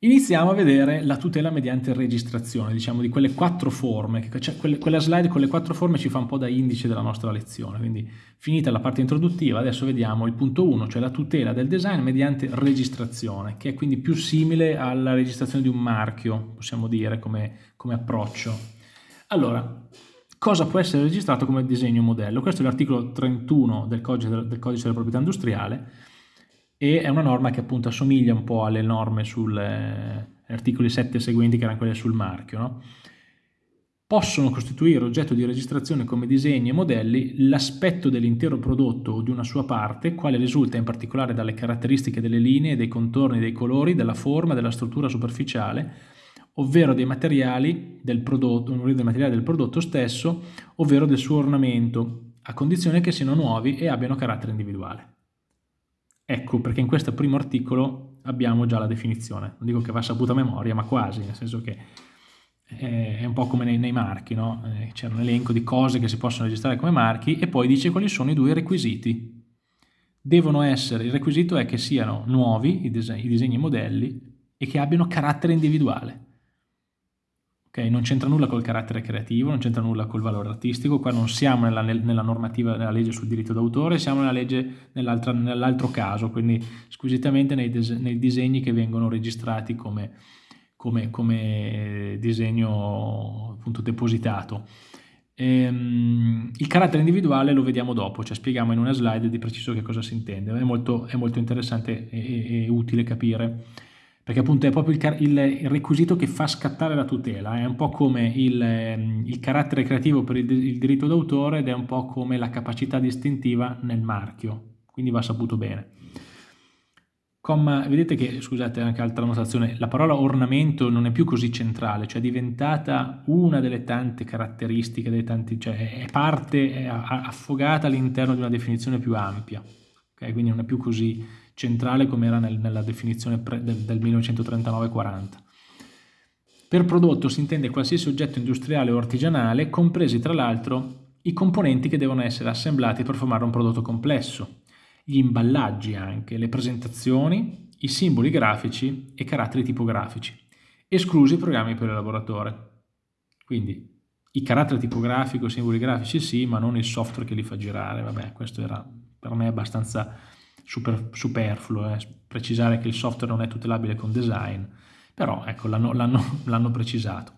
Iniziamo a vedere la tutela mediante registrazione, diciamo di quelle quattro forme, cioè quella slide con le quattro forme ci fa un po' da indice della nostra lezione, quindi finita la parte introduttiva adesso vediamo il punto 1, cioè la tutela del design mediante registrazione, che è quindi più simile alla registrazione di un marchio, possiamo dire come, come approccio. Allora, cosa può essere registrato come disegno modello? Questo è l'articolo 31 del codice, del codice della proprietà industriale, e è una norma che appunto assomiglia un po' alle norme sugli eh, articoli 7 seguenti che erano quelle sul marchio. No? Possono costituire oggetto di registrazione come disegni e modelli l'aspetto dell'intero prodotto o di una sua parte, quale risulta in particolare dalle caratteristiche delle linee, dei contorni, dei colori, della forma, della struttura superficiale, ovvero dei materiali del prodotto, dei materiali del prodotto stesso, ovvero del suo ornamento, a condizione che siano nuovi e abbiano carattere individuale. Ecco perché in questo primo articolo abbiamo già la definizione. Non dico che va saputa a memoria, ma quasi, nel senso che è un po' come nei, nei marchi, no? Eh, c'è un elenco di cose che si possono registrare come marchi e poi dice quali sono i due requisiti. Devono essere, il requisito è che siano nuovi i disegni, i disegni modelli e che abbiano carattere individuale. Okay? Non c'entra nulla col carattere creativo, non c'entra nulla col valore artistico, qua non siamo nella, nella normativa, nella legge sul diritto d'autore, siamo nella legge nell'altro caso, quindi squisitamente nei, nei, disegni che vengono registrati come, come, come disegno appunto depositato. Ehm, il carattere individuale lo vediamo dopo, cioè spieghiamo in una slide di preciso che cosa si intende, è molto, è molto interessante e, e utile capire perché appunto è proprio il, il, il, requisito che fa scattare la tutela, è un po' come il, ehm, il carattere creativo per il, diritto d'autore ed è un po' come la capacità distintiva nel marchio, quindi va saputo bene. Comma, vedete che, scusate, anche altra notazione, la parola ornamento non è più così centrale, cioè è diventata una delle tante caratteristiche, delle tanti, cioè è parte, è affogata all'interno di una definizione più ampia, okay? quindi non è più così centrale come era nel, nella definizione del, del 1939-40. Per prodotto si intende qualsiasi oggetto industriale o artigianale, compresi tra l'altro i componenti che devono essere assemblati per formare un prodotto complesso, gli imballaggi anche, le presentazioni, i simboli grafici e caratteri tipografici, esclusi i programmi per l'elaboratore. Quindi i caratteri tipografici, i simboli grafici sì, ma non il software che li fa girare, vabbè, questo era per me abbastanza super, superfluo eh, precisare che il software non è tutelabile con design, però ecco, l'hanno precisato.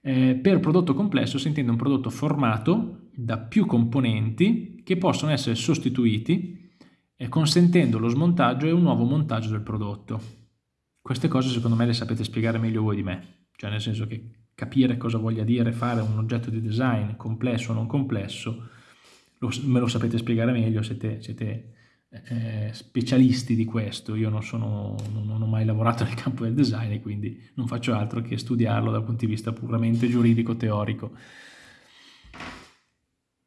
Eh, per prodotto complesso si intende un prodotto formato da più componenti che possono essere sostituiti eh, consentendo lo smontaggio e un nuovo montaggio del prodotto. Queste cose secondo me le sapete spiegare meglio voi di me, cioè nel senso che capire cosa voglia dire fare un oggetto di design complesso o non complesso, lo, me lo sapete spiegare meglio, siete, siete eh, specialisti di questo, io non, sono, non, ho mai lavorato nel campo del design e quindi non faccio altro che studiarlo dal punto di vista puramente giuridico-teorico.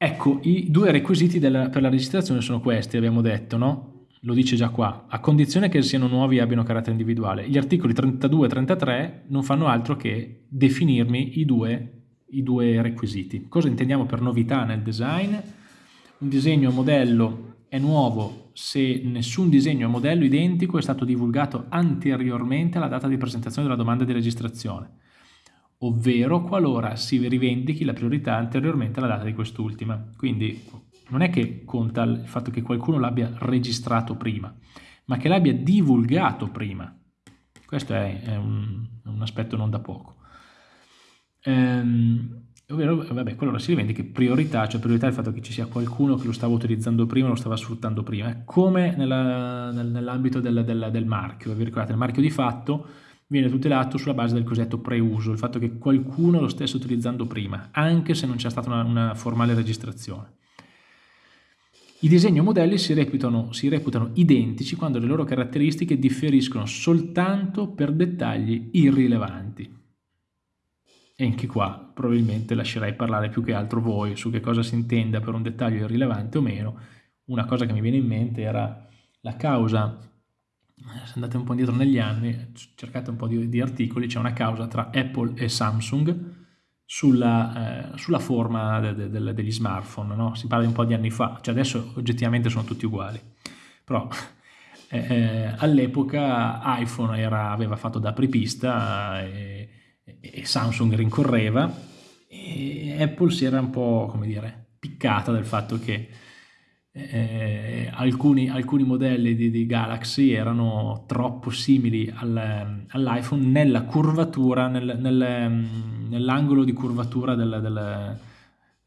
Ecco, i due requisiti della, per la registrazione sono questi, abbiamo detto, no? Lo dice già qua, a condizione che siano nuovi e abbiano carattere individuale. Gli articoli 32 e 33 non fanno altro che definirmi i due, i due requisiti. Cosa intendiamo per novità nel design? Un disegno modello è nuovo se nessun disegno o modello identico è stato divulgato anteriormente alla data di presentazione della domanda di registrazione, ovvero qualora si rivendichi la priorità anteriormente alla data di quest'ultima. Quindi non è che conta il fatto che qualcuno l'abbia registrato prima, ma che l'abbia divulgato prima. Questo è, è, un, un, aspetto non da poco. Ehm, ovvero vabbè, quello si rivendica priorità, cioè priorità è il fatto che ci sia qualcuno che lo stava utilizzando prima, lo stava sfruttando prima, eh. come nella, nell'ambito del, del, del, marchio, vi ricordate, il marchio di fatto viene tutelato sulla base del cosiddetto preuso, il fatto che qualcuno lo stesse utilizzando prima, anche se non c'è stata una, una formale registrazione. I disegni o modelli si reputano, si reputano identici quando le loro caratteristiche differiscono soltanto per dettagli irrilevanti. E anche qua probabilmente lascerei parlare più che altro voi su che cosa si intenda per un dettaglio irrilevante o meno. Una cosa che mi viene in mente era la causa, se andate un po' indietro negli anni, cercate un po' di, di articoli, c'è una causa tra Apple e Samsung sulla, eh, sulla forma de, de, de, degli smartphone, no? si parla di un po' di anni fa, cioè adesso oggettivamente sono tutti uguali, però eh, all'epoca iPhone era, aveva fatto da apripista e, e, Samsung rincorreva e Apple si era un po', come dire, piccata del fatto che eh, alcuni, alcuni, modelli di, di, Galaxy erano troppo simili al, all'iPhone nella curvatura, nel, nel, nell'angolo di curvatura del, del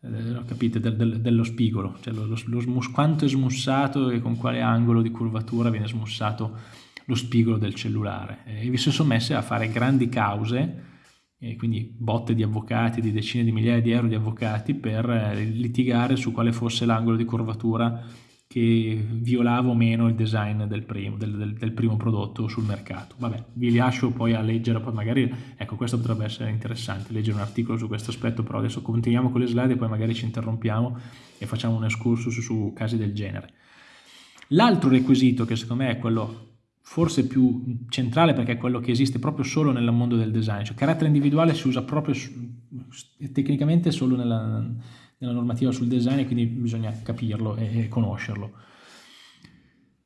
eh, capite, del, del, dello spigolo, cioè lo, lo, lo smus, quanto è smussato e con quale angolo di curvatura viene smussato lo spigolo del cellulare. E vi si sono messe a fare grandi cause, e quindi botte di avvocati, di decine di migliaia di euro di avvocati per eh, litigare su quale fosse l'angolo di curvatura che violava o meno il design del primo, del, del, del primo, prodotto sul mercato. Vabbè, vi lascio poi a leggere, poi magari, ecco, questo potrebbe essere interessante, leggere un articolo su questo aspetto, però adesso continuiamo con le slide e poi magari ci interrompiamo e facciamo un excursus su, su casi del genere. L'altro requisito che secondo me è quello forse più centrale perché è quello che esiste proprio solo nel mondo del design, cioè carattere individuale si usa proprio tecnicamente solo nella nella normativa sul design e quindi bisogna capirlo e, conoscerlo.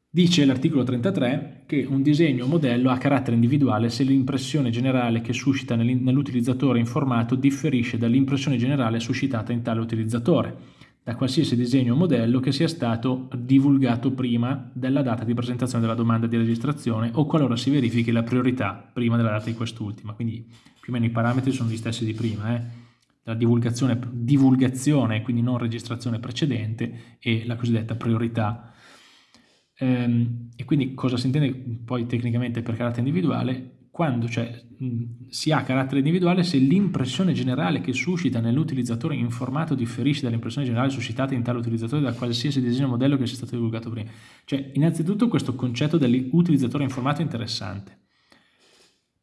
Dice l'articolo 33 che un disegno o modello ha carattere individuale se l'impressione generale che suscita nell'utilizzatore informato differisce dall'impressione generale suscitata in tale utilizzatore, da qualsiasi disegno o modello che sia stato divulgato prima della data di presentazione della domanda di registrazione o qualora si verifichi la priorità prima della data di quest'ultima. Quindi più o meno i parametri sono gli stessi di prima. Eh? la divulgazione, divulgazione, quindi non registrazione precedente e la cosiddetta priorità. Ehm, e quindi cosa si intende poi tecnicamente per carattere individuale? Quando cioè, si ha carattere individuale se l'impressione generale che suscita nell'utilizzatore informato differisce dall'impressione generale suscitata in tale utilizzatore da qualsiasi disegno modello che sia stato divulgato prima. Cioè, innanzitutto questo concetto dell'utilizzatore informato è interessante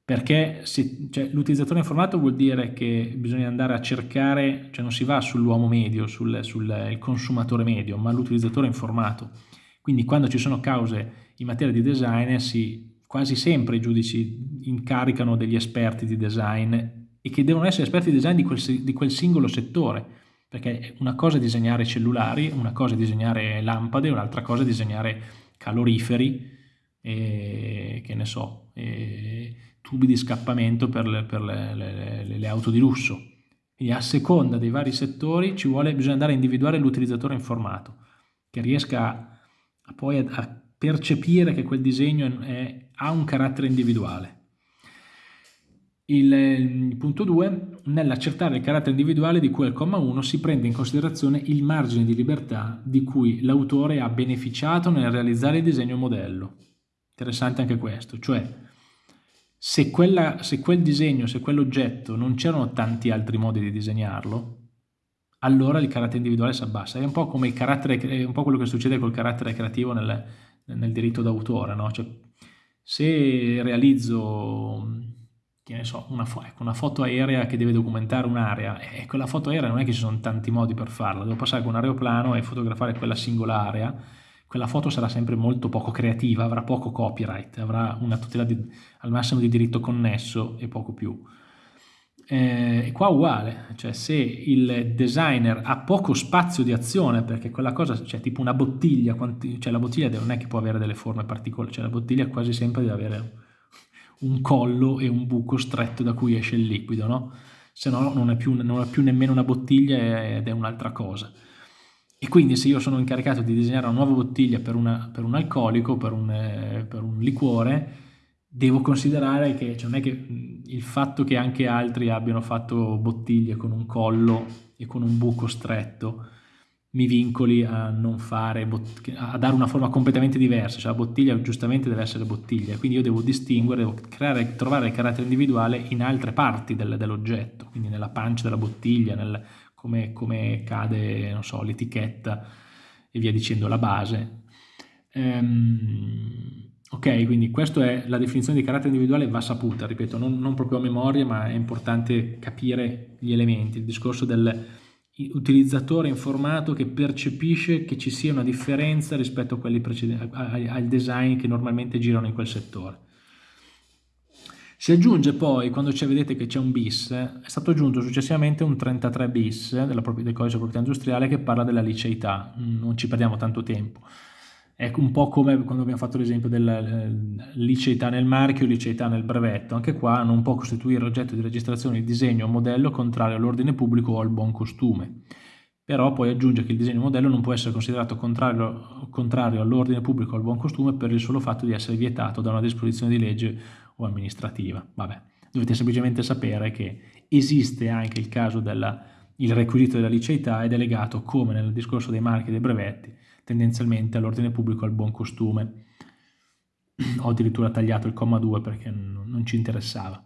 perché cioè, l'utilizzatore informato vuol dire che bisogna andare a cercare, cioè non si va sull'uomo medio, sul, sul consumatore medio, ma l'utilizzatore informato. Quindi quando ci sono cause in materia di design, si, quasi sempre i giudici incaricano degli esperti di design e che devono essere esperti di design di quel, di quel singolo settore, perché una cosa è disegnare cellulari, una cosa è disegnare lampade, un'altra cosa è disegnare caloriferi, e, che ne so, tubi di scappamento per le, per le, le, le auto di lusso. Quindi a seconda dei vari settori ci vuole, bisogna andare a individuare l'utilizzatore informato, che riesca a, poi a, percepire che quel disegno è, ha un carattere individuale. Il, il punto 2, nell'accertare il carattere individuale di cui al comma 1 si prende in considerazione il margine di libertà di cui l'autore ha beneficiato nel realizzare il disegno modello. Interessante anche questo, cioè se, quella, se quel disegno, se quell'oggetto non c'erano tanti altri modi di disegnarlo, allora il carattere individuale si abbassa. È un po' come il carattere, è un po' quello che succede col carattere creativo nel, nel diritto d'autore, no? Cioè, se realizzo che ne so, una, ecco, una, foto aerea che deve documentare un'area e quella foto aerea non è che ci sono tanti modi per farla, devo passare con un aeroplano e fotografare quella singola area quella foto sarà sempre molto poco creativa, avrà poco copyright, avrà una tutela di, al massimo di diritto connesso e poco più. Eh, qua uguale, cioè se il designer ha poco spazio di azione perché quella cosa, cioè tipo una bottiglia, quanti, cioè la bottiglia non è che può avere delle forme particolari, cioè la bottiglia quasi sempre deve avere un collo e un buco stretto da cui esce il liquido, no? Se no non è più, non è più nemmeno una bottiglia ed è un'altra cosa. E quindi se io sono incaricato di disegnare una nuova bottiglia per, una, per un alcolico, per un, eh, per un, liquore, devo considerare che cioè non è che il fatto che anche altri abbiano fatto bottiglie con un collo e con un buco stretto mi vincoli a non fare a dare una forma completamente diversa, cioè la bottiglia giustamente deve essere bottiglia, quindi io devo distinguere, devo creare, trovare il carattere individuale in altre parti del, dell'oggetto, quindi nella pancia della bottiglia, nel, come, come cade, so, l'etichetta e via dicendo, la base. Ehm, ok, quindi questa è la definizione di carattere individuale va saputa, ripeto, non, non proprio a memoria, ma è importante capire gli elementi, il discorso dell'utilizzatore informato che percepisce che ci sia una differenza rispetto a quelli precedenti, al design che normalmente girano in quel settore. Si aggiunge poi, quando vedete che c'è un bis, è stato aggiunto successivamente un 33 bis del codice di proprietà industriale che parla della liceità, non ci perdiamo tanto tempo. È un po' come quando abbiamo fatto l'esempio della eh, liceità nel marchio, liceità nel brevetto, anche qua non può costituire oggetto di registrazione il disegno o modello contrario all'ordine pubblico o al buon costume. Però poi aggiunge che il disegno modello non può essere considerato contrario, contrario all'ordine pubblico o al buon costume per il solo fatto di essere vietato da una disposizione di legge o amministrativa. Vabbè, dovete semplicemente sapere che esiste anche il caso del requisito della liceità ed è legato, come nel discorso dei marchi e dei brevetti, tendenzialmente all'ordine pubblico e al buon costume. Ho addirittura tagliato il comma 2 perché non ci interessava.